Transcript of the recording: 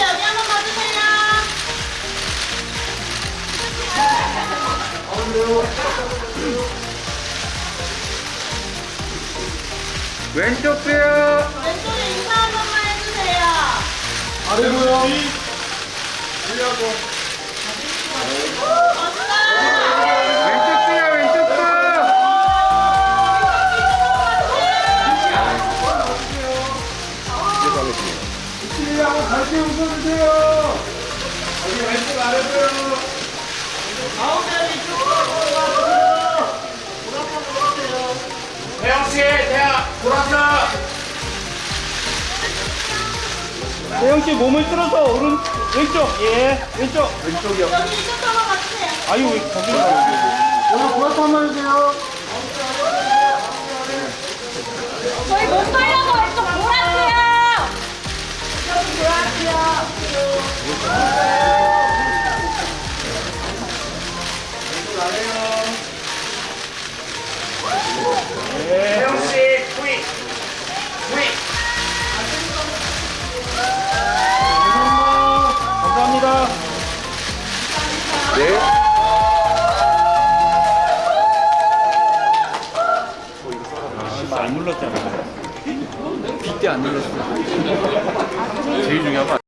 여기 한번 봐주세요. 왼쪽 빼요. 왼쪽에 아래고요. 한번 밝게 웃어주세요. 여기 왼쪽 아래고요. 태영 씨, 태양 돌아서. 대영 씨 몸을 쓸어서 오른 왼쪽 예 왼쪽 왼쪽이요. 여기 이쪽 한번 봐주세요. 아유 왜 거기 가 오늘 보라트 한번 해주세요. 저희 못 살려서 왼쪽 보라트요. 여기 보라트요. 태영 안 눌렀잖아. 빗대 안 눌렀어. 제일 중요한 거